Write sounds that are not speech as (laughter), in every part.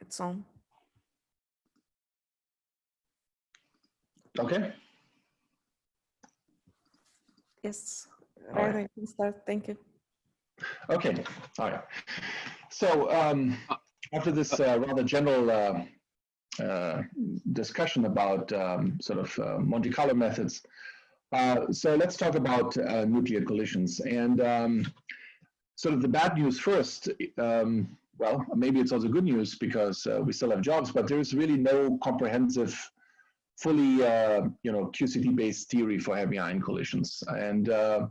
It's on. Okay. Yes. All right. You can start. Thank you. Okay, all right. So um, after this uh, rather general uh, uh, discussion about um, sort of uh, Monte Carlo methods, uh, so let's talk about uh, nuclear collisions. And um, sort of the bad news first, um, well, maybe it's also good news because uh, we still have jobs, but there's really no comprehensive, fully, uh, you know, QCD-based theory for heavy ion collisions. And uh,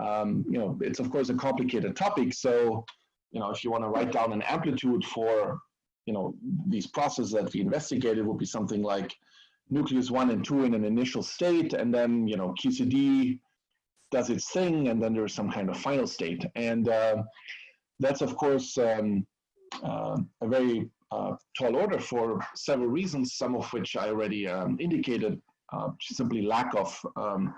um, you know, it's of course a complicated topic. So, you know, if you want to write down an amplitude for, you know, these processes that we investigated would be something like nucleus one and two in an initial state, and then, you know, QCD does its thing, and then there's some kind of final state. And uh, that's, of course, um, uh, a very uh, tall order for several reasons, some of which I already um, indicated, uh, simply lack of um,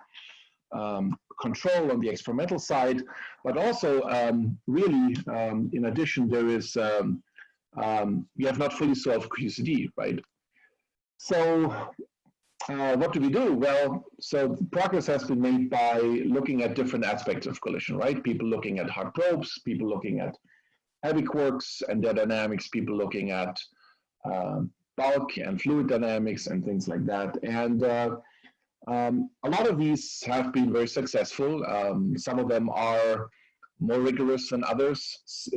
um, control on the experimental side, but also um, really, um, in addition, there is, we have not fully solved QCD, right? So uh, what do we do? Well, so progress has been made by looking at different aspects of collision, right? People looking at hard probes, people looking at heavy quarks and their dynamics, people looking at um, bulk and fluid dynamics and things like that. And uh, um, a lot of these have been very successful. Um, some of them are more rigorous than others.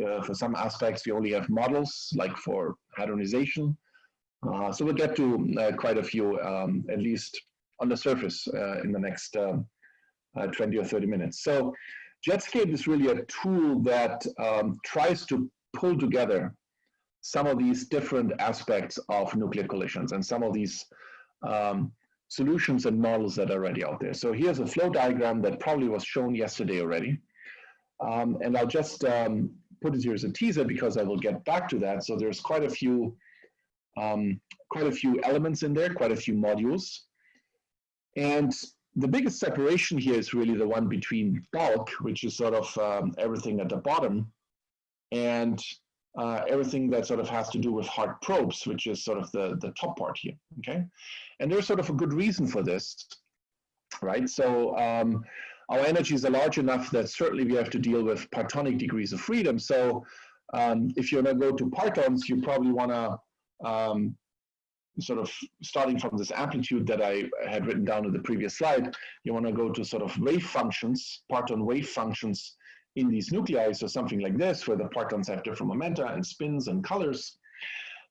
Uh, for some aspects, we only have models, like for hadronization. Uh, so we'll get to uh, quite a few, um, at least on the surface, uh, in the next um, uh, 20 or 30 minutes. So Jetscape is really a tool that um, tries to pull together some of these different aspects of nuclear collisions and some of these um, solutions and models that are already out there. So here's a flow diagram that probably was shown yesterday already. Um, and I'll just um, put it here as a teaser because I will get back to that. So there's quite a few, um, quite a few elements in there, quite a few modules. And the biggest separation here is really the one between bulk, which is sort of um, everything at the bottom, and uh, everything that sort of has to do with hard probes, which is sort of the, the top part here, okay? And there's sort of a good reason for this, right? So um, our energies are large enough that certainly we have to deal with partonic degrees of freedom. So um, if you're gonna go to partons, you probably wanna um, sort of starting from this amplitude that I had written down in the previous slide, you wanna go to sort of wave functions, parton wave functions in these nuclei, so something like this, where the partons have different momenta and spins and colors.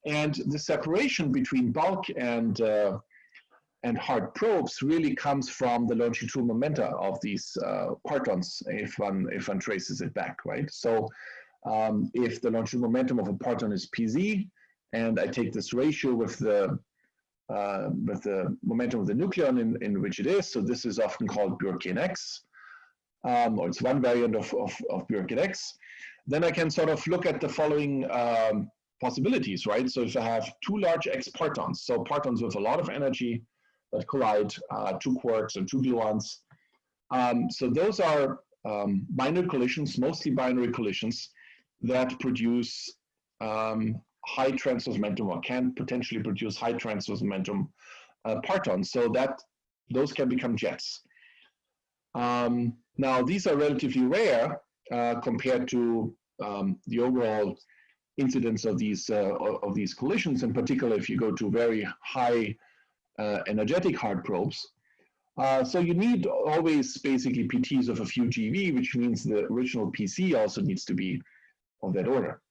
And the separation between bulk and uh, and hard probes really comes from the longitudinal momenta of these uh, partons, if one if one traces it back, right? So um, if the longitudinal momentum of a parton is pz, and I take this ratio with the uh, with the momentum of the nucleon in, in which it is, so this is often called Bjorken x, um, or it's one variant of, of, of x, then I can sort of look at the following um, possibilities, right? So if I have two large X partons, so partons with a lot of energy that collide, uh, two quarks and two gluons. Um, so those are um, binary collisions, mostly binary collisions that produce um, high transverse momentum or can potentially produce high transverse momentum uh, partons. So that those can become jets. Um, now, these are relatively rare uh, compared to um, the overall incidence of these uh, of these collisions. In particular, if you go to very high uh, energetic hard probes. Uh, so you need always basically PTs of a few GeV, which means the original PC also needs to be of that order.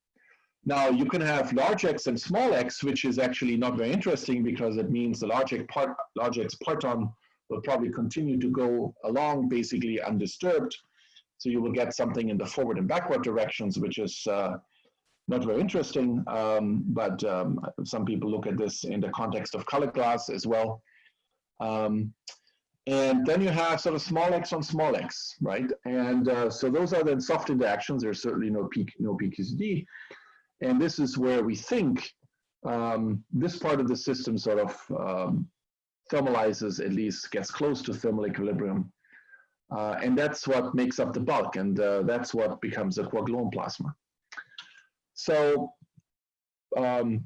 Now you can have large X and small x, which is actually not very interesting because it means the large X, part, large X parton will probably continue to go along basically undisturbed. So you will get something in the forward and backward directions, which is uh, not very interesting, um, but um, some people look at this in the context of color glass as well. Um, and then you have sort of small x on small x, right? And uh, so those are then soft interactions. There's certainly no peak, no PQCD. And this is where we think um, this part of the system sort of um, thermalizes, at least gets close to thermal equilibrium. Uh, and that's what makes up the bulk, and uh, that's what becomes a quark-gluon plasma. So um,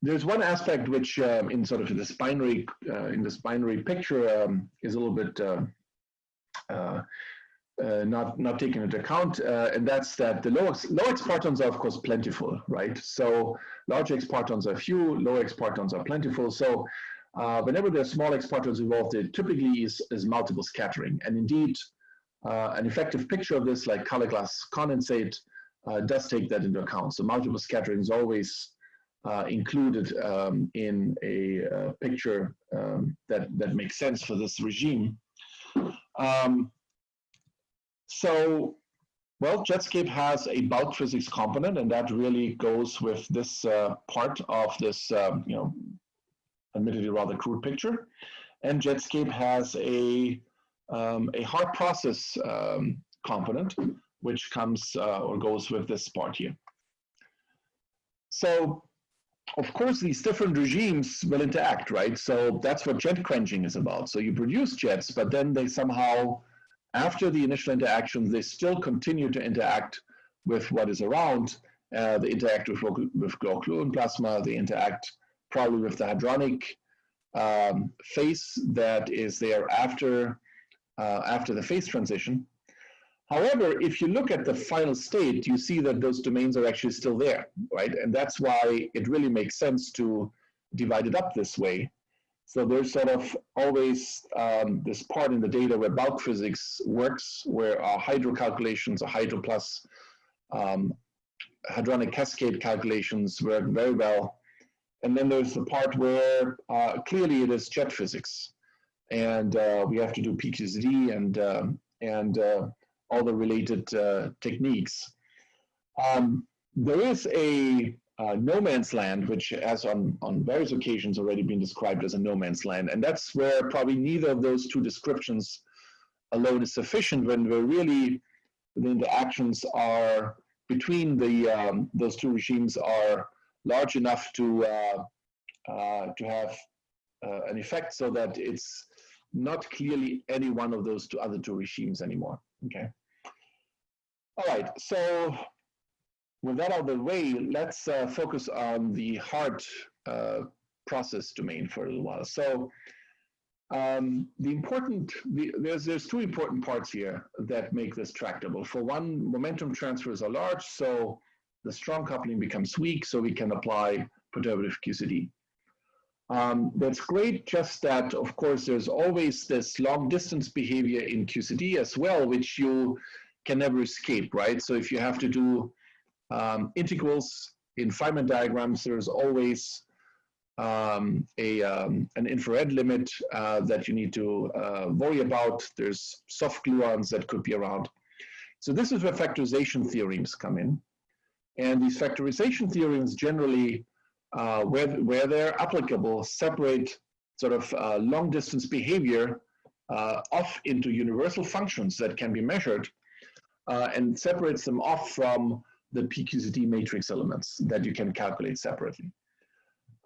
there's one aspect which um, in sort of this binary uh, in this binary picture um, is a little bit uh, uh, uh not not taken into account, uh, and that's that the low low X partons are of course plentiful, right? So large X partons are few, low X partons are plentiful. So uh, whenever there's small X partons involved, there typically is, is multiple scattering, and indeed an effective picture of this, like color glass condensate, does take that into account. So multiple scattering is always uh, included um, in a uh, picture um, that, that makes sense for this regime. Um, so, well, Jetscape has a bulk physics component, and that really goes with this uh, part of this, um, you know, admittedly rather crude picture. And Jetscape has a, um, a hard process um, component, which comes uh, or goes with this part here. So of course, these different regimes will interact, right? So that's what jet quenching is about. So you produce jets, but then they somehow, after the initial interactions, they still continue to interact with what is around. Uh, they interact with, with glow plasma. They interact probably with the hadronic um, phase that is there after, uh, after the phase transition. However, if you look at the final state, you see that those domains are actually still there, right? And that's why it really makes sense to divide it up this way. So there's sort of always um, this part in the data where bulk physics works, where our hydro calculations or hydro plus um, hadronic cascade calculations work very well. And then there's the part where uh, clearly it is jet physics. And uh, we have to do PQCD and, uh, and all the related uh, techniques. Um, there is a uh, no man's land, which has on, on various occasions already been described as a no man's land. And that's where probably neither of those two descriptions alone is sufficient when we're really, the interactions are between the, um, those two regimes are large enough to, uh, uh, to have uh, an effect so that it's not clearly any one of those two other two regimes anymore. Okay. All right. So with that out of the way, let's uh, focus on the hard uh, process domain for a little while. So um, the important, the, there's, there's two important parts here that make this tractable. For one, momentum transfers are large, so the strong coupling becomes weak, so we can apply perturbative QCD. Um, that's great, just that, of course, there's always this long distance behavior in QCD as well, which you can never escape, right? So if you have to do um, integrals in Feynman diagrams, there's always um, a, um, an infrared limit uh, that you need to uh, worry about. There's soft gluons that could be around. So this is where factorization theorems come in. And these factorization theorems generally uh, where, where they're applicable, separate sort of uh, long distance behavior uh, off into universal functions that can be measured uh, and separates them off from the PQCD matrix elements that you can calculate separately.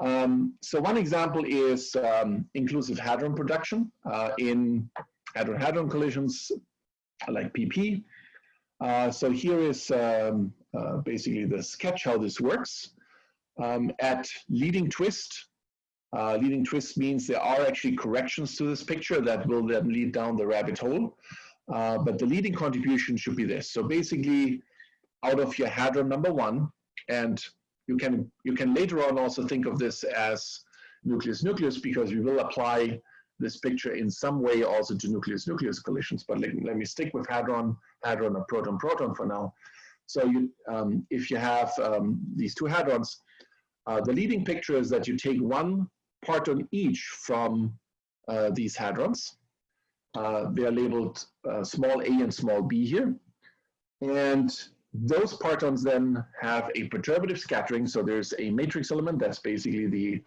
Um, so one example is um, inclusive hadron production uh, in hadron-hadron collisions like PP. Uh, so here is um, basically the sketch how this works um, at leading twist. Uh, leading twist means there are actually corrections to this picture that will then lead down the rabbit hole. Uh, but the leading contribution should be this. So basically, out of your hadron number one, and you can you can later on also think of this as nucleus nucleus because we will apply this picture in some way also to nucleus nucleus collisions. But let, let me stick with hadron hadron or proton proton for now. So you um, if you have um, these two hadrons, uh, the leading picture is that you take one parton each from uh, these hadrons. Uh, they are labeled uh, small a and small b here. And those partons then have a perturbative scattering. So there's a matrix element that's basically the,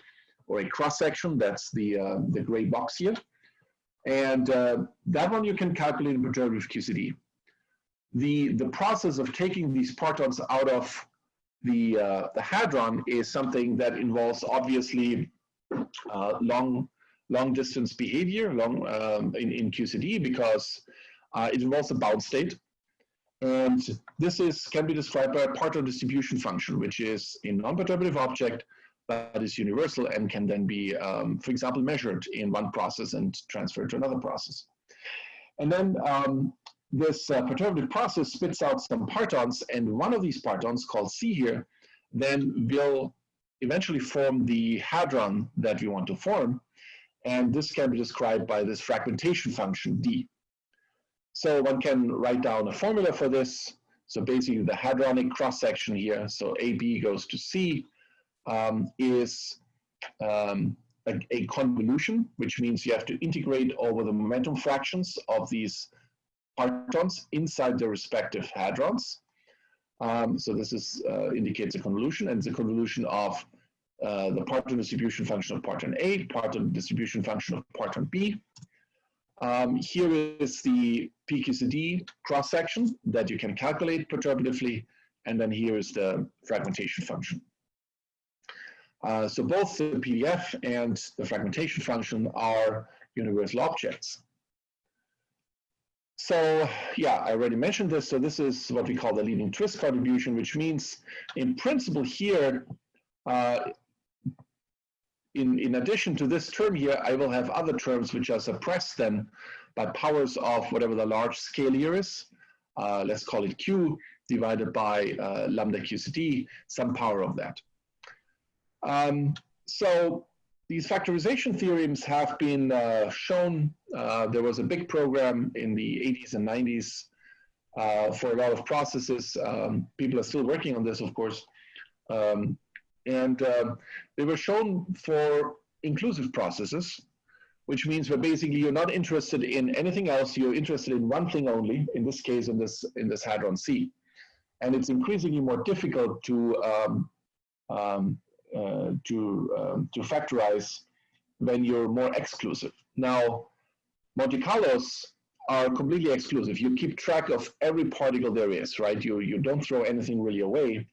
or a cross section, that's the, uh, the gray box here. And uh, that one you can calculate in perturbative QCD. The, the process of taking these partons out of the, uh, the hadron is something that involves obviously uh, long, long distance behavior long, um, in, in QCD because uh, it involves a bound state. And this is can be described by a Parton distribution function, which is a non-perturbative object, that is universal and can then be, um, for example, measured in one process and transferred to another process. And then um, this uh, perturbative process spits out some partons, and one of these partons, called C here, then will eventually form the hadron that we want to form. And this can be described by this fragmentation function, D. So one can write down a formula for this. So basically the hadronic cross-section here, so AB goes to C, um, is um, a, a, convolution, which means you have to integrate over the momentum fractions of these partons inside the respective hadrons. Um, so this is uh, indicates a convolution, and it's a convolution of uh, the parton distribution function of parton A, parton distribution function of parton B. Um, here is the PQCD cross-section that you can calculate perturbatively, and then here is the fragmentation function. Uh, so both the PDF and the fragmentation function are universal objects. So yeah, I already mentioned this. So this is what we call the leading twist contribution, which means in principle here, uh, in, in addition to this term here, I will have other terms which are suppressed then by powers of whatever the large scale here is. Uh, let's call it Q divided by uh, lambda QCD, some power of that. Um, so these factorization theorems have been uh, shown. Uh, there was a big program in the 80s and 90s uh, for a lot of processes. Um, people are still working on this, of course. Um, and um, they were shown for inclusive processes, which means that basically you're not interested in anything else. You're interested in one thing only, in this case, in this, in this hadron C. And it's increasingly more difficult to um, um, uh, to, um, to factorize when you're more exclusive. Now, Monte Carlos are completely exclusive. You keep track of every particle there is, right? You, you don't throw anything really away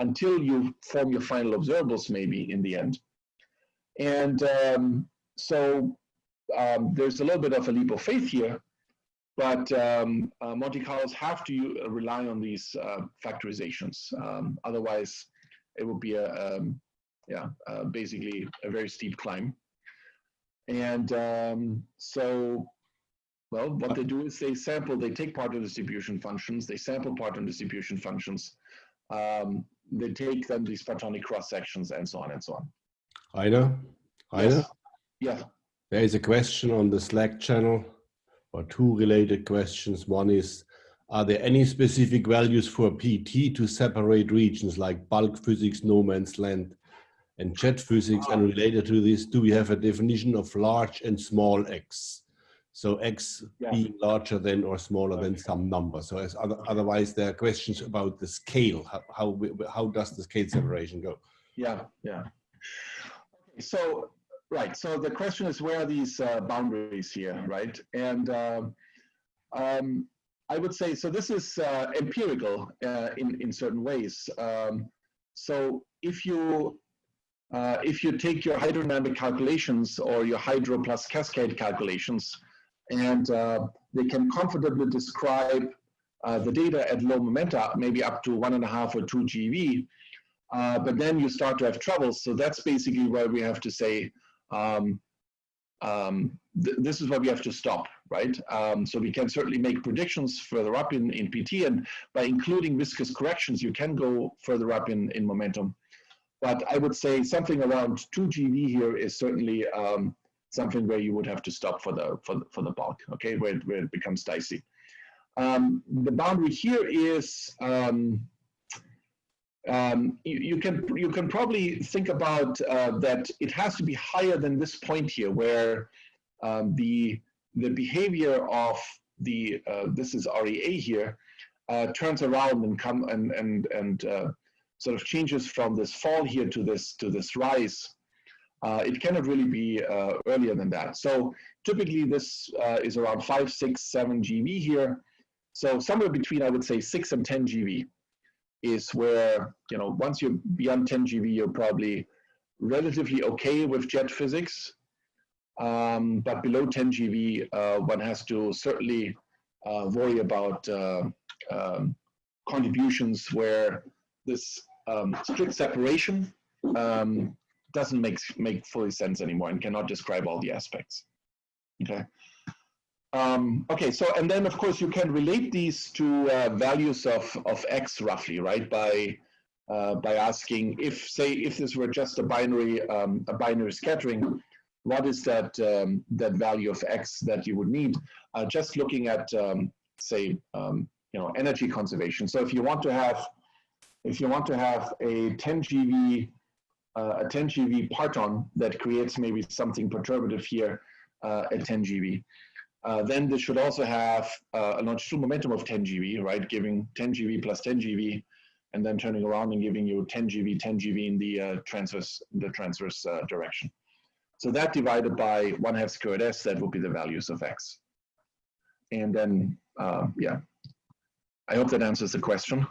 until you form your final observables maybe in the end. And um, so um, there's a little bit of a leap of faith here, but um, uh, Monte Carlos have to uh, rely on these uh, factorizations. Um, otherwise, it would be a, um, yeah, uh, basically a very steep climb. And um, so, well, what they do is they sample, they take Parton distribution functions, they sample Parton distribution functions, um, they take then these partonic cross sections and so on and so on. Heiner? Heiner? Yes. Yeah. There is a question on the Slack channel, or two related questions. One is, are there any specific values for PT to separate regions like bulk physics, no man's land, and jet physics and ah. related to this, do we have a definition of large and small x? So x yeah. being larger than or smaller okay. than some number. So as other, otherwise there are questions about the scale. How, how, how does the scale separation go? Yeah, yeah. Okay, so, right. So the question is where are these uh, boundaries here, right? And um, um, I would say, so this is uh, empirical uh, in, in certain ways. Um, so if you uh, if you take your hydrodynamic calculations or your hydro plus cascade calculations, and uh, they can comfortably describe uh, the data at low momenta, maybe up to one and a half or two GeV, uh, but then you start to have troubles. So that's basically where we have to say, um, um, th this is where we have to stop, right? Um, so we can certainly make predictions further up in, in PT, and by including viscous corrections, you can go further up in, in momentum. But I would say something around 2 GeV here is certainly um, something where you would have to stop for the for the, for the bulk, okay, where, it, where it becomes dicey. Um, the boundary here is um, um, you, you, can you can probably think about uh, that it has to be higher than this point here, where um, the the behavior of the uh, this is REA here uh, turns around and come and and and uh, sort of changes from this fall here to this to this rise, uh, it cannot really be uh, earlier than that. So typically this uh, is around five, six, seven GeV here. So somewhere between, I would say, six and 10 GeV is where, you know, once you're beyond 10 GeV, you're probably relatively okay with jet physics. Um, but below 10 GeV, uh, one has to certainly uh, worry about uh, um, contributions where this um, strict separation um, doesn't make make fully sense anymore and cannot describe all the aspects. Okay. Um, okay, so and then of course you can relate these to uh, values of of x roughly, right? By uh, by asking if say if this were just a binary um, a binary scattering, what is that um, that value of x that you would need? Uh, just looking at um, say um, you know energy conservation. So if you want to have if you want to have a 10 GeV uh, a 10 GeV parton that creates maybe something perturbative here uh, at 10 GeV. Uh, then this should also have uh, a longitudinal momentum of 10 GeV, right? Giving 10 GeV plus 10 GeV, and then turning around and giving you 10 GeV, 10 GeV in the uh, transverse, the transverse uh, direction. So that divided by one half squared s, that would be the values of x. And then, uh, yeah, I hope that answers the question.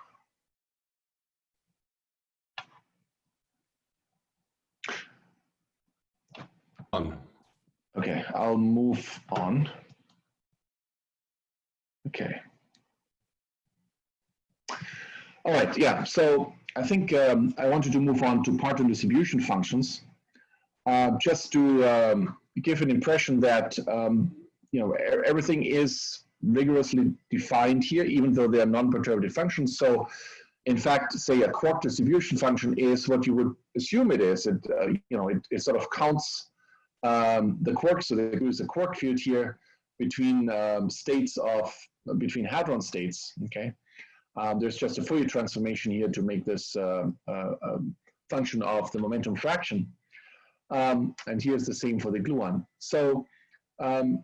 On. Okay, I'll move on. Okay. All right, yeah, so I think um, I wanted to move on to parton distribution functions, uh, just to um, give an impression that, um, you know, e- everything is rigorously defined here, even though they are non-perturbative functions. So in fact, say a quark distribution function is what you would assume it is. It, uh, you know, it, it sort of counts um, the quark, so there is a quark field here between um, states of, between hadron states, okay? Um, there's just a Fourier transformation here to make this uh, uh, um, function of the momentum fraction. Um, and here's the same for the gluon. So um,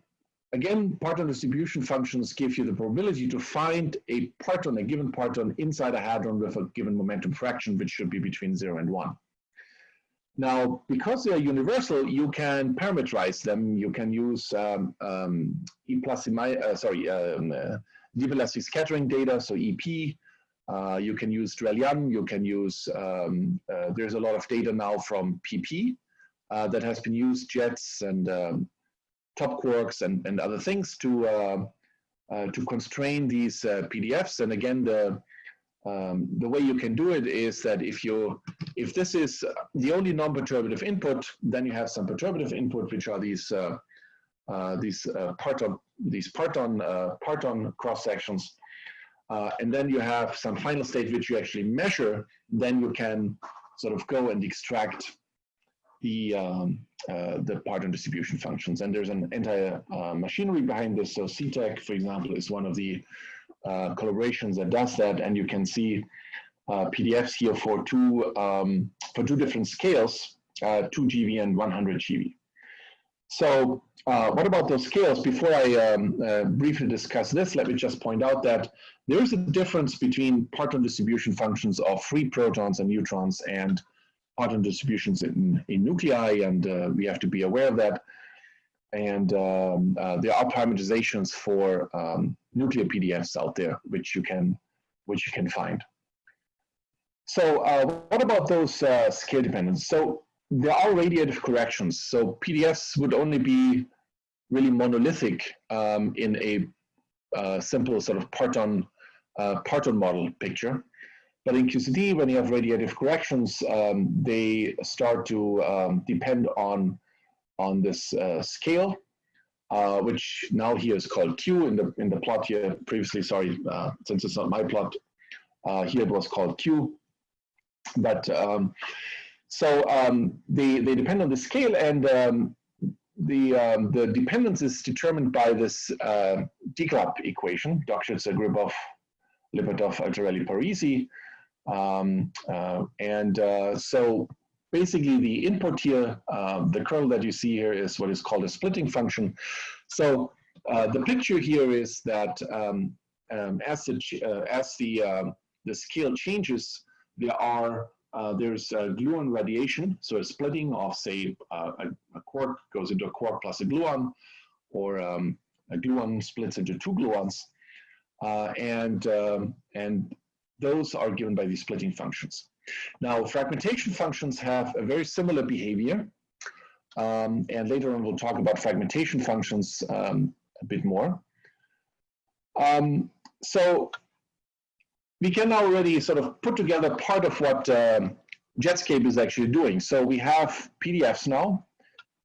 again, parton distribution functions give you the probability to find a parton, a given parton inside a hadron with a given momentum fraction, which should be between zero and one. Now, because they are universal, you can parameterize them. You can use um, um, E plus, uh, sorry, um, uh, deep elastic scattering data, so EP. Uh, you can use Drell-Yan. You can use, um, uh, there's a lot of data now from PP uh, that has been used, jets and um, top quarks and, and other things to, uh, to constrain these PDFs. And again, the, um, the way you can do it is that if you if this is the only non-perturbative input, then you have some perturbative input, which are these uh, uh, these uh, parton these parton uh, parton cross sections, uh, and then you have some final state which you actually measure. Then you can sort of go and extract the um, uh, the parton distribution functions. And there's an entire machinery behind this. So CTEQ, for example, is one of the uh, collaborations that does that, and you can see uh, PDFs here for two um, for two different scales, uh, 2 GeV and 100 GeV. So uh, what about those scales? Before I um, uh, briefly discuss this, let me just point out that there is a difference between parton distribution functions of free protons and neutrons and parton distributions in, in nuclei, and we have to be aware of that and um, uh, there are parameterizations for um, nuclear PDFs out there, which you can which you can find. So uh, what about those uh, scale dependence? So there are radiative corrections. So PDFs would only be really monolithic um, in a uh, simple sort of parton uh, parton model picture. But in QCD, when you have radiative corrections, um, they start to um, depend on on this uh, scale, uh, which now here is called Q in the in the plot here. Previously, sorry, uh, since it's not my plot, uh, here it was called Q. But um, so um, they they depend on the scale, and um, the um, the dependence is determined by this uh, DGLAP equation, Dokshitzer, Gribov, Lipatov, Altarelli, Parisi. Um, uh, and uh, so basically the input here, uh, the kernel that you see here is what is called a splitting function. So uh, the picture here is that um, um, as the uh, as the um, the scale changes, there are uh, there's gluon radiation, so a splitting of say uh, a, a, quark goes into a quark plus a gluon, or um, a gluon splits into two gluons, uh, and um, and those are given by these splitting functions. Now, fragmentation functions have a very similar behavior. Um, and later on, we'll talk about fragmentation functions um, a bit more. Um, so we can already sort of put together part of what um, Jetscape is actually doing. So we have PDFs now,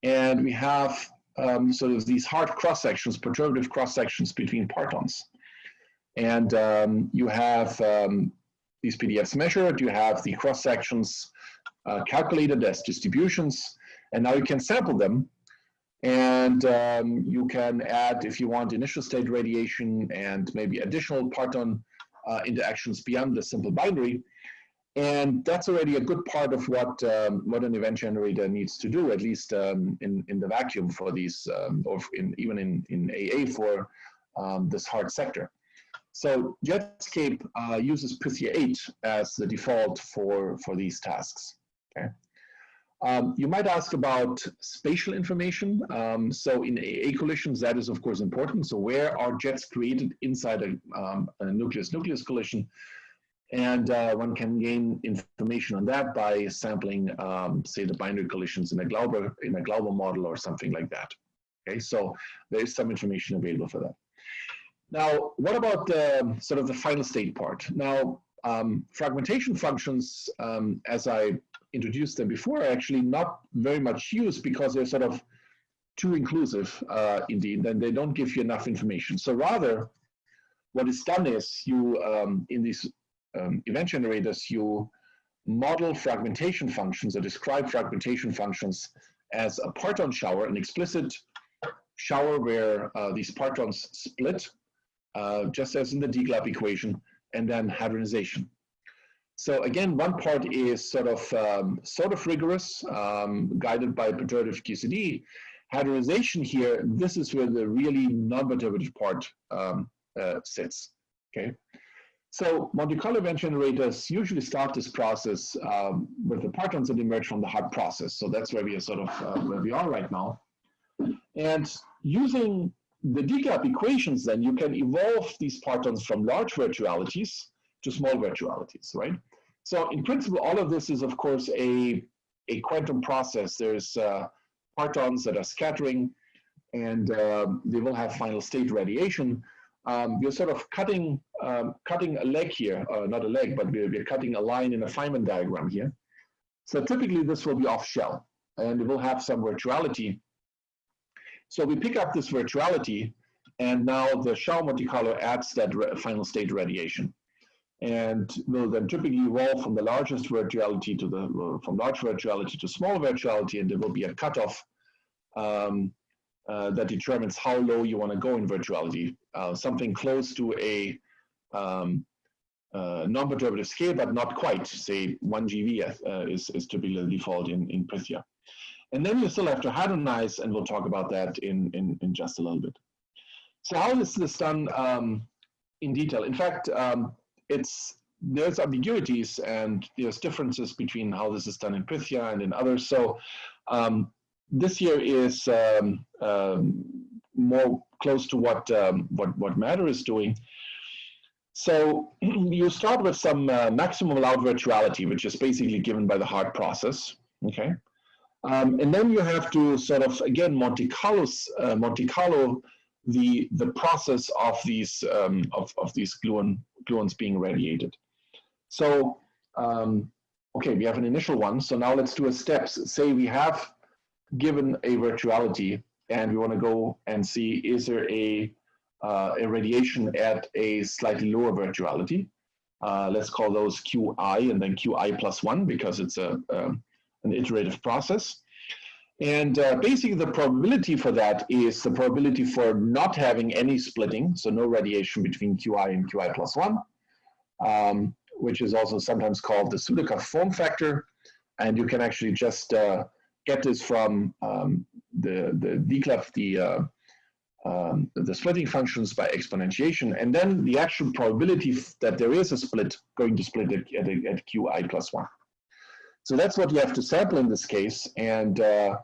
and we have um, sort of these hard cross sections, perturbative cross sections between partons. And um, you have these PDFs measured, you have the cross sections uh, calculated as distributions, and now you can sample them. And um, you can add, if you want, initial state radiation and maybe additional parton uh, interactions beyond the simple binary. And that's already a good part of what um, modern event generator needs to do, at least um, in, in the vacuum for these, um, or in, even in, in AA for um, this hard sector. So Jetscape uh, uses Pythia 8 as the default for, for these tasks. Okay. Um, you might ask about spatial information. Um, so in AA collisions, that is of course important. So where are jets created inside a, nucleus-nucleus collision? And uh, one can gain information on that by sampling, um, say, the binary collisions in a Glauber in a Glauber model or something like that. Okay, so there is some information available for that. Now, what about the sort of the final state part? Now, um, fragmentation functions, um, as I introduced them before, are actually not very much used because they're sort of too inclusive, uh, indeed, and they don't give you enough information. So rather, what is done is you, um, in these um, event generators, you model fragmentation functions or describe fragmentation functions as a parton shower, an explicit shower where uh, these partons split, uh, just as in the DGLAP equation, and then hadronization. So again, one part is sort of um, sort of rigorous, um, guided by perturbative QCD. Hadronization here, this is where the really non-perturbative part um, uh, sits. Okay. So Monte Carlo event generators usually start this process um, with the partons that emerge from the hard process. So that's where we are sort of uh, where we are right now. And using the DGLAP equations, then you can evolve these partons from large virtualities to small virtualities, right? So in principle, all of this is of course a, a quantum process. There's uh, partons that are scattering and uh, they will have final state radiation um, we're sort of cutting um, cutting a leg here, uh, not a leg, but we're, we're cutting a line in a Feynman diagram here. So typically this will be off shell and it will have some virtuality. So we pick up this virtuality and now the shell Monte Carlo adds that final state radiation. And will then typically evolve from the largest virtuality to the, from large virtuality to small virtuality and there will be a cutoff um, uh, that determines how low you want to go in virtuality. Uh, something close to a um, uh, non-perturbative scale, but not quite. Say 1 GeV uh, is, is typically the default in, in Pythia. And then you still have to hadronize, and we'll talk about that in, in, in just a little bit. So how is this done um, in detail? In fact, um, it's there's ambiguities and there's differences between how this is done in Pythia and in others. So um, this year is um, um, more close to what, um, what, what Matter is doing. So (clears throat) you start with some uh, maximum allowed virtuality, which is basically given by the hard process, okay? Um, and then you have to sort of, again, Monte, Carlos, uh, Monte Carlo the, the process of these, um, of, of these gluon, gluons being radiated. So, um, okay, we have an initial one. So now let's do a steps. Say we have given a virtuality and we want to go and see is there a, uh, a radiation at a slightly lower virtuality. Uh, let's call those Qi and then Qi plus one because it's a, um, an iterative process. And uh, basically the probability for that is the probability for not having any splitting, so no radiation between Qi and Qi plus one, um, which is also sometimes called the Sudakov form factor. And you can actually just uh, get this from um, the, the DGLAP, the, uh, um, the splitting functions by exponentiation, and then the actual probability that there is a split going to split at, at, at qi plus one. So that's what you have to sample in this case, and uh,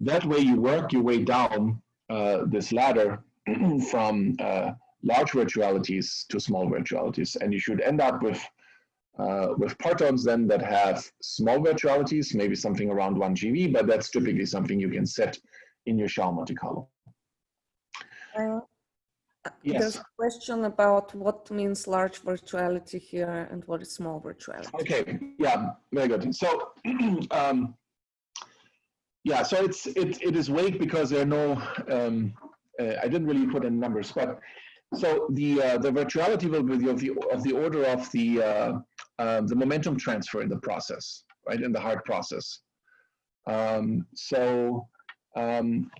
that way you work your way down uh, this ladder (clears throat) from uh, large virtualities to small virtualities, and you should end up with uh, with partons then that have small virtualities, maybe something around 1 GeV, but that's typically something you can set in your Shell Monte Carlo. Yes. There's a question about what means large virtuality here and what is small virtuality. Okay, yeah, very good. So, (clears throat) um, yeah, so it's it it is vague because there are no. Um, uh, I didn't really put in numbers, but so the uh, the virtuality will be of the of the order of the uh, uh, the momentum transfer in the process, right? In the hard process. Um, so. Um,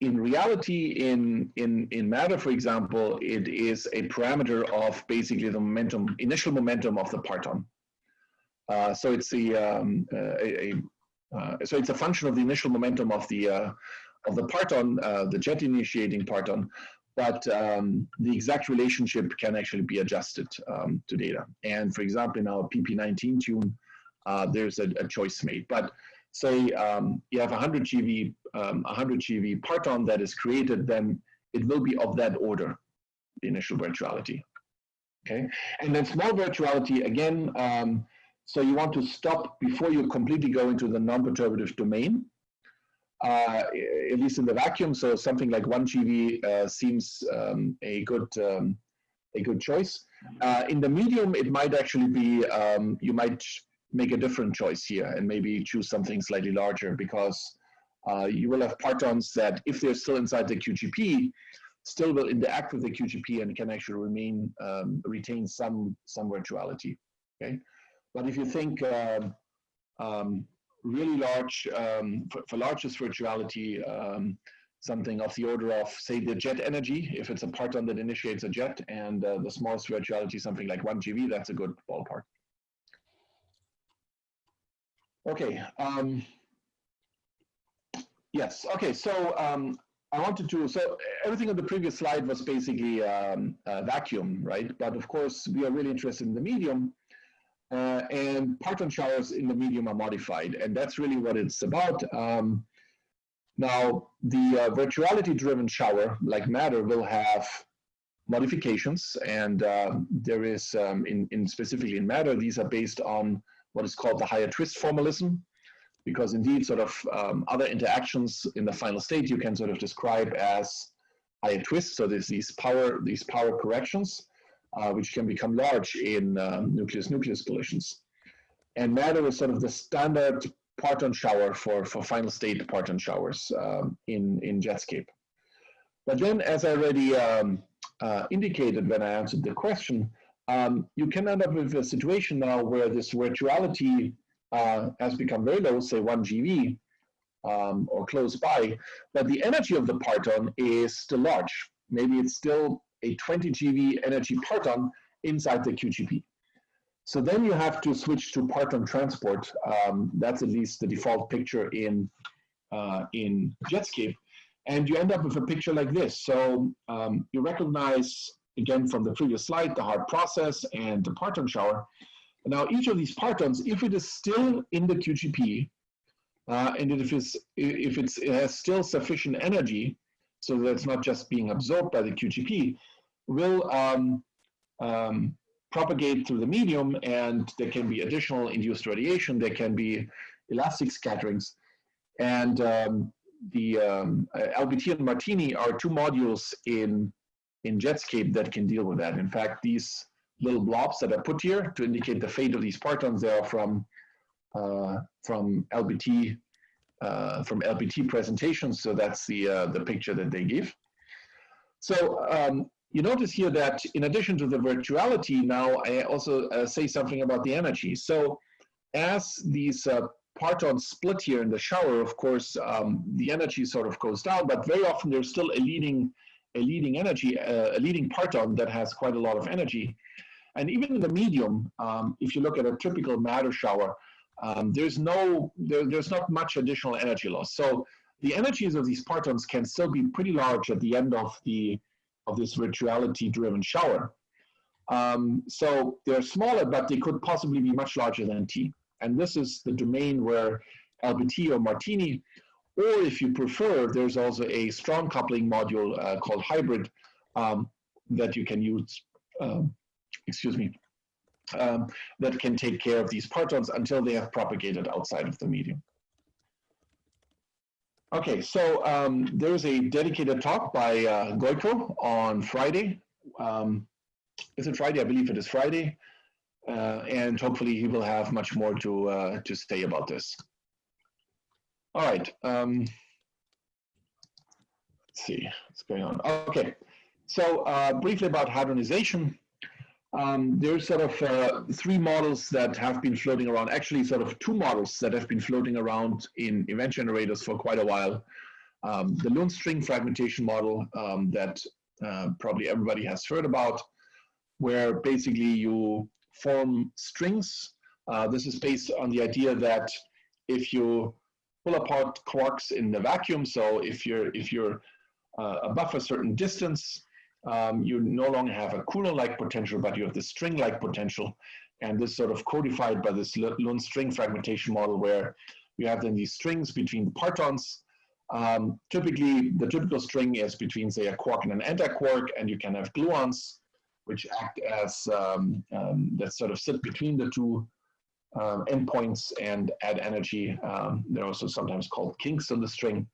in reality, in, in, in matter, for example, it is a parameter of basically the momentum, initial momentum of the parton. Uh, so it's the um, uh, a, a uh, so it's a function of the initial momentum of the uh, of the parton, uh, the jet initiating parton, but um, the exact relationship can actually be adjusted um, to data. And for example, in our PP19 tune, uh, there's a, a choice made. But say um, you have 100 GeV, um, 100 GeV parton that is created, then it will be of that order, the initial virtuality. Okay, and then small virtuality again. Um, so you want to stop before you completely go into the non-perturbative domain, uh, at least in the vacuum. So something like one GeV uh, seems um, a good um, a good choice. Uh, in the medium, it might actually be um, you might make a different choice here and maybe choose something slightly larger because uh, you will have partons that if they're still inside the QGP, still will interact with the QGP and can actually remain, um, retain some, some virtuality, okay? But if you think um, um, really large, um, for, for largest virtuality, um, something of the order of, say, the jet energy, if it's a parton that initiates a jet, and uh, the smallest virtuality, something like 1 GeV, that's a good ballpark. Okay. Um, yes. Okay. So um, I wanted to. So everything on the previous slide was basically um, vacuum, right? But of course, we are really interested in the medium, uh, and parton showers in the medium are modified, and that's really what it's about. Um, now, the uh, virtuality-driven shower, like matter, will have modifications, and uh, there is, um, in, in specifically in matter, these are based on what is called the higher twist formalism, because indeed sort of um, other interactions in the final state you can sort of describe as higher twists. So there's these power, these power corrections, uh, which can become large in nucleus-nucleus um, collisions. And matter is sort of the standard parton shower for, for final state parton showers um, in, in Jetscape. But then, as I already um, uh, indicated when I answered the question, um, you can end up with a situation now where this virtuality uh, has become very low, say 1 GeV um, or close by, but the energy of the parton is still large. Maybe it's still a 20 GeV energy parton inside the QGP. So then you have to switch to parton transport. Um, that's at least the default picture in, uh, in Jetscape. And you end up with a picture like this. So um, you recognize again from the previous slide, the hard process and the parton shower. Now each of these partons, if it is still in the QGP, uh, and if, it's, if it's, it has still sufficient energy, so that it's not just being absorbed by the QGP, will um, um, propagate through the medium and there can be additional induced radiation, there can be elastic scatterings. And um, the um, LBT and Martini are two modules in in Jetscape that can deal with that. In fact, these little blobs that are put here to indicate the fate of these partons, they are from uh, from LBT uh, from LBT presentations. So that's the uh, the picture that they give. So um, you notice here that in addition to the virtuality, now I also uh, say something about the energy. So as these uh, partons split here in the shower, of course, um, the energy sort of goes down, but very often there's still a leading a leading energy, uh, a leading parton that has quite a lot of energy. And even in the medium, um, if you look at a typical matter shower, um, there's no, there, there's not much additional energy loss. So the energies of these partons can still be pretty large at the end of the, of this virtuality-driven shower. Um, so they're smaller, but they could possibly be much larger than T. And this is the domain where LBT or Martini or if you prefer, there's also a strong coupling module uh, called hybrid um, that you can use, um, excuse me, um, that can take care of these partons until they have propagated outside of the medium. Okay, so um, there's a dedicated talk by uh, Gojko on Friday. Um, is it Friday? I believe it is Friday. Uh, and hopefully he will have much more to, uh, to say about this. All right. Um, let's see what's going on. Okay, so uh, briefly about hadronization. Um, there's sort of uh, three models that have been floating around, actually sort of two models that have been floating around in event generators for quite a while. Um, the Lund string fragmentation model um, that uh, probably everybody has heard about, where basically you form strings. Uh, this is based on the idea that if you pull apart quarks in the vacuum, so if you're, if you're uh, above a certain distance, um, you no longer have a Coulomb-like potential, but you have the string-like potential. And this sort of codified by this Lund string fragmentation model where you have then these strings between the partons. Um, typically, the typical string is between, say, a quark and an antiquark, and you can have gluons, which act as, um, um that sort of sit between the two um, endpoints and add energy. Um, they're also sometimes called kinks on the string.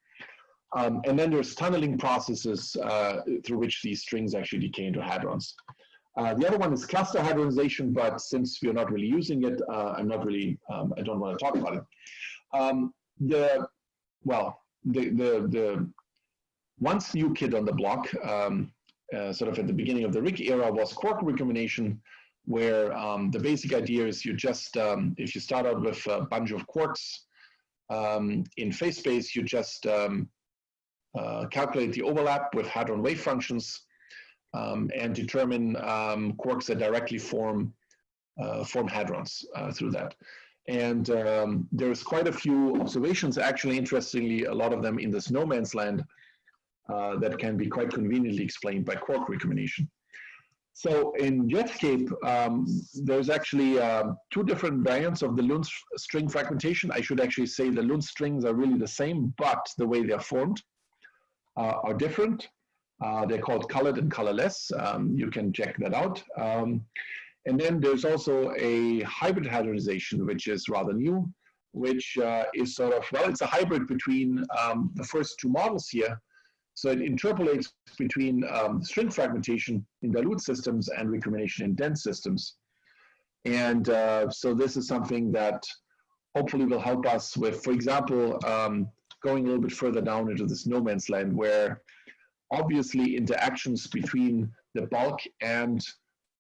Um, and then there's tunneling processes uh, through which these strings actually decay into hadrons. Uh, the other one is cluster hadronization, but since we're not really using it, uh, I'm not really, um, I don't want to talk about it. Um, the, well, the, the, the once new kid on the block, um, uh, sort of at the beginning of the RHIC era was quark recombination, where um, the basic idea is you just, um, if you start out with a bunch of quarks in phase space, you just uh, calculate the overlap with hadron wave functions um, and determine um, quarks that directly form uh, form hadrons uh, through that. And um, there's quite a few observations, actually, interestingly, a lot of them in this no man's land uh, that can be quite conveniently explained by quark recombination. So in Jetscape, um, there's actually uh, two different variants of the Lund string fragmentation. I should actually say the Lund strings are really the same, but the way they're formed uh, are different. Uh, they're called colored and colorless. Um, you can check that out. Um, and then there's also a hybrid hadronization, which is rather new, which uh, is sort of, well, it's a hybrid between um, the first two models here. So it interpolates between um, string fragmentation in dilute systems and recombination in dense systems. And uh, so this is something that hopefully will help us with, for example, um, going a little bit further down into this no man's land where obviously interactions between the bulk and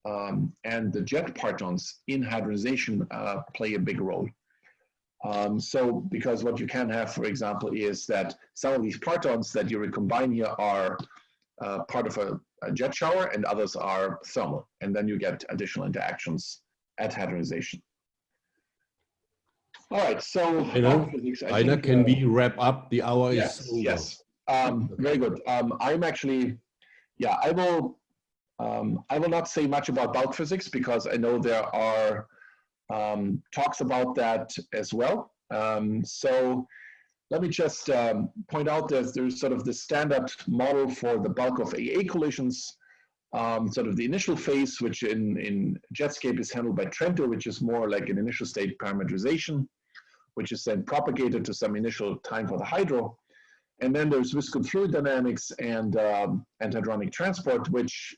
um, and the jet partons in hadronization uh, play a big role. Um, so because what you can have, for example, is that some of these partons that you recombine here are uh, part of a, a, jet shower and others are thermal. And then you get additional interactions at hadronization. All right, so Rainer, Rainer think, can uh, we wrap up? The hour yes, is over. Yes, um, very good. Um, I'm actually, yeah, I will. Um, I will not say much about bulk physics because I know there are um, talks about that as well. Um, so let me just um, point out that there's sort of the standard model for the bulk of AA collisions. Um, sort of the initial phase, which in, in Jetscape is handled by Trento, which is more like an initial state parametrization which is then propagated to some initial time for the hydro. And then there's viscous fluid dynamics and um, antihadronic transport, which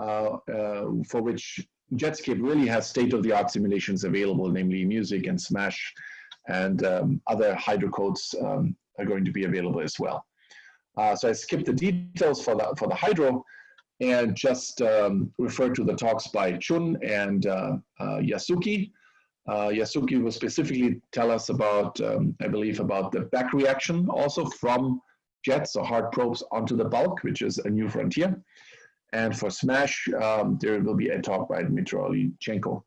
uh, uh, for which Jetscape really has state-of-the-art simulations available, namely MUSIC and SMASH and um, other hydrocodes um, are going to be available as well. Uh, so I skipped the details for the, for the hydro and just um, refer to the talks by Chun and uh, uh, Yasuki. Uh, Yasuki will specifically tell us about, um, I believe, about the back reaction also from jets or hard probes onto the bulk, which is a new frontier. And for SMASH, um, there will be a talk by Dmitry Oliinychenko.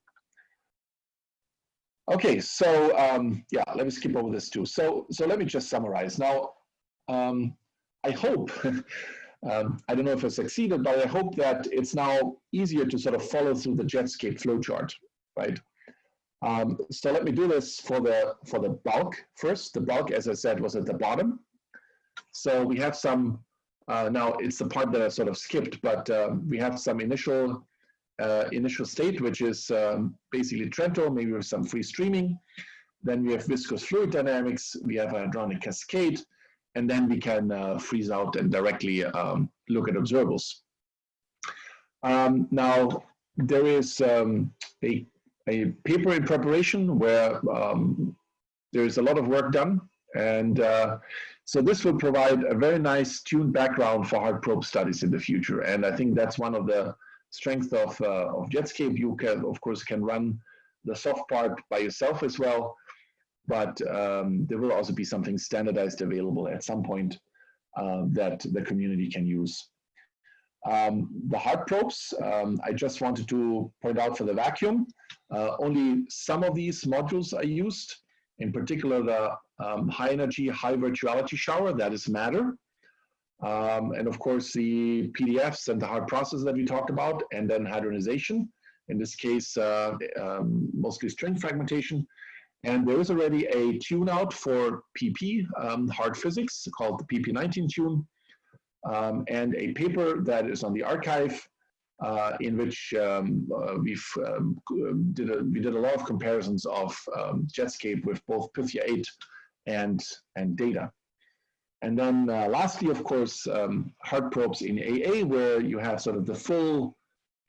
Okay, so um, yeah, let me skip over this too. So, so let me just summarize. Now, um, I hope, (laughs) um, I don't know if I succeeded, but I hope that it's now easier to sort of follow through the Jetscape flowchart, right? Um, so let me do this for the, for the bulk first. The bulk, as I said, was at the bottom. So we have some, uh, now it's the part that I sort of skipped, but uh, we have some initial uh, initial state, which is um, basically Trento, maybe with some free streaming. Then we have viscous fluid dynamics, we have a hadronic cascade, and then we can uh, freeze out and directly um, look at observables. Um, now, there is um, a, a paper in preparation where um, there is a lot of work done. And uh, so this will provide a very nice tuned background for hard probe studies in the future. And I think that's one of the strengths of, uh, of Jetscape. You can, of course, can run the soft part by yourself as well. But um, there will also be something standardized available at some point uh, that the community can use. Um, the hard probes, um, I just wanted to point out for the vacuum, uh, only some of these modules are used, in particular the um, high energy, high virtuality shower, that is matter. Um, and of course the PDFs and the hard process that we talked about, and then hadronization, in this case, uh, um, mostly string fragmentation. And there is already a tune out for PP, um, hard physics, called the PP19 tune um, and a paper that is on the arXiv uh, in which um, uh, we've um, did a, we did a lot of comparisons of um, Jetscape with both Pythia 8 and, and data. And then uh, lastly, of course, um, hard probes in AA, where you have sort of the full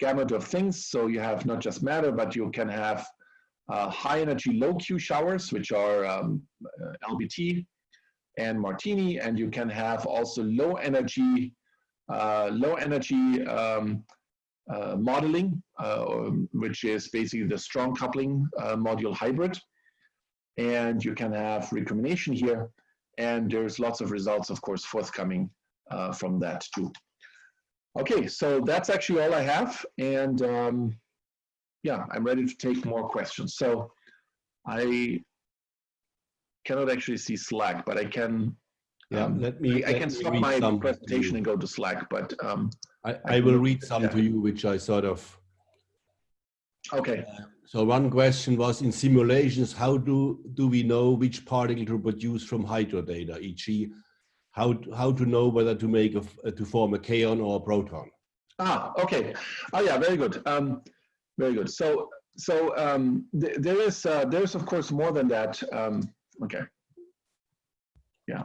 gamut of things. So you have not just matter, but you can have uh, high energy low Q showers, which are um, uh, LBT, and Martini, and you can have also low energy, uh, low energy um, uh, modeling, uh, which is basically the strong coupling module hybrid. And you can have recombination here, and there's lots of results, of course, forthcoming uh, from that too. Okay, so that's actually all I have, and um, yeah, I'm ready to take more questions. So I cannot actually see Slack, but I can. Yeah, um, let me. I, let can stop my presentation and go to Slack, but um, I, I I will read some yeah. to you, which I sort of. Okay. So one question was in simulations, how do do we know which particle to produce from hydro data, e.g., how how to know whether to make a, to form a kaon or a proton? Ah, okay. Oh, yeah, very good. Um, very good. So, so um, th there is uh, there is of course more than that. Um, okay. Yeah.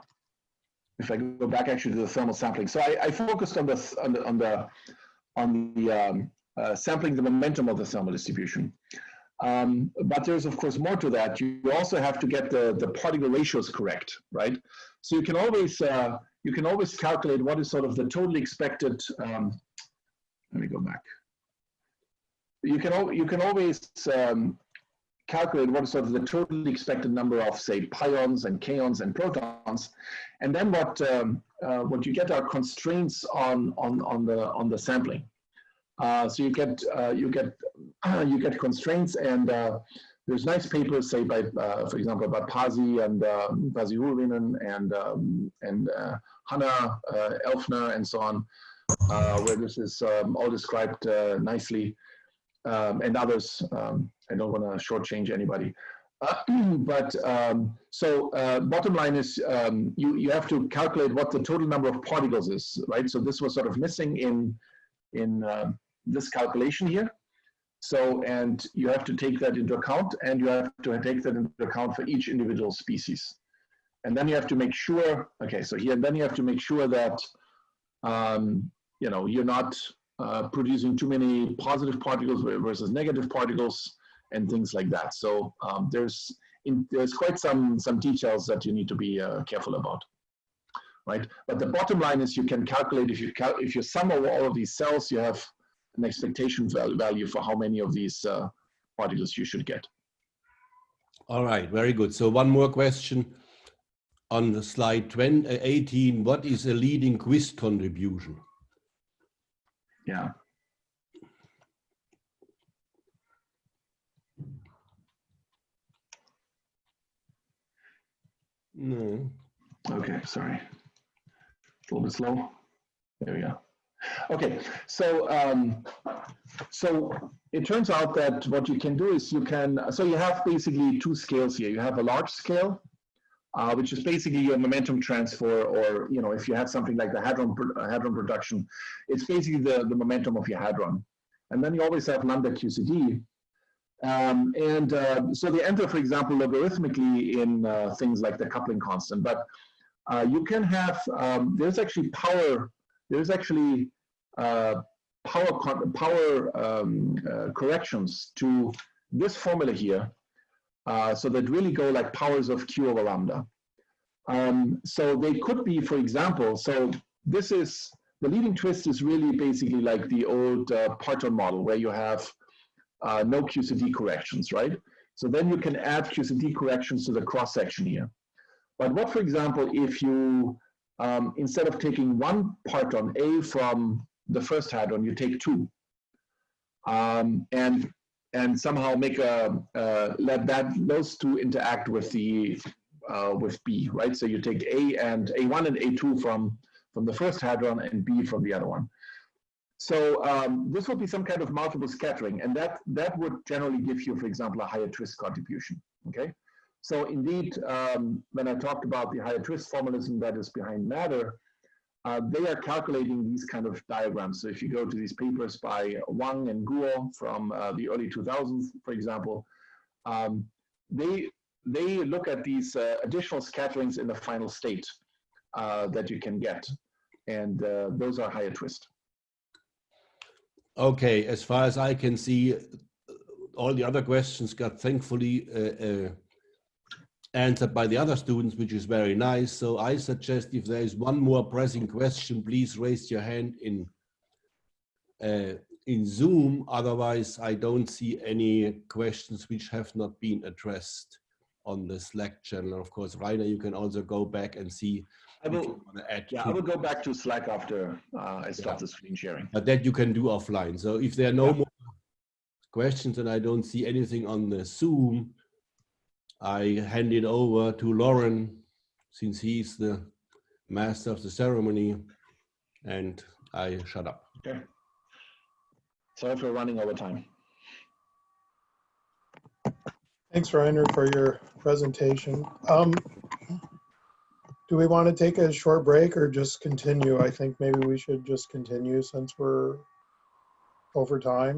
If I go back actually to the thermal sampling, so I, I focused on the on the on the on the um, uh, sampling the momentum of the thermal distribution. Um, but there's of course more to that. You also have to get the the particle ratios correct, right? So you can always uh, you can always calculate what is sort of the totally expected. Um, let me go back. You can you can always um, calculate what is sort of the totally expected number of say pions and kaons and protons, and then what um, uh, what you get are constraints on on on the on the sampling. Uh, so you get uh, you get (clears throat) you get constraints and uh, there's nice papers say by for example by Pasi and Huovinen and um, and Hannah Elfner and so on where this is um, all described nicely um, and others um, I don't want to shortchange anybody. Uh, (clears throat) but um, so uh, bottom line is um, you you have to calculate what the total number of particles is right? So this was sort of missing in in uh, this calculation here. So, and you have to take that into account and you have to take that into account for each individual species. And then you have to make sure, okay, so here, then you have to make sure that, um, you know, you're not uh, producing too many positive particles versus negative particles and things like that. So um, there's, in, there's quite some, some details that you need to be uh, careful about right? But the bottom line is you can calculate if you cal if you sum over all of these cells, you have an expectation value for how many of these uh, particles you should get. All right, very good. So one more question on the slide 20, uh, 18. What is a leading twist contribution? Yeah. No. Okay, sorry. A little bit slow. There we go. Okay, so um, so it turns out that what you can do is you can so you have basically two scales here. You have a large scale, uh, which is basically your momentum transfer, or you know, if you have something like the hadron uh, hadron production, it's basically the the momentum of your hadron. And then you always have lambda QCD. Um, and uh, so they enter, for example, logarithmically in uh, things like the coupling constant. But uh, you can have, um, there's actually power, there's actually uh, power, power um, uh, corrections to this formula here. Uh, so that really go like powers of q over lambda. Um, so they could be, for example, so this is, the leading twist is really basically like the old uh, Parton model where you have uh, no QCD corrections, right? So then you can add QCD corrections to the cross section here. But what, for example, if you, um, instead of taking one parton A from the first hadron, you take two. Um, and and somehow make a, uh, let that, those two interact with the, uh, with B, right? So you take A and A1 and A2 from, from the first hadron and B from the other one. So um, this would be some kind of multiple scattering, and that that would generally give you, for example, a higher twist contribution. Okay, so indeed, um, when I talked about the higher twist formalism that is behind matter, uh, they are calculating these kind of diagrams. So if you go to these papers by Wang and Guo from uh, the early 2000s, for example, um, they they look at these uh, additional scatterings in the final state uh, that you can get, and uh, those are higher twist. Okay, as far as I can see, all the other questions got thankfully uh, answered by the other students, which is very nice. So I suggest if there is one more pressing question, please raise your hand in uh, in Zoom. Otherwise, I don't see any questions which have not been addressed on the Slack channel. Of course, Rainer, you can also go back and see I will, want to add yeah, I will go back to Slack after uh, I stop the screen sharing. but that you can do offline. So if there are no Yeah. more questions and I don't see anything on the Zoom, I hand it over to Lauren since he's the master of the ceremony and I shut up. Okay. Sorry for running over time. Thanks, Rainer, for your presentation. Um, Do we want to take a short break or just continue? I think maybe we should just continue since we're over time.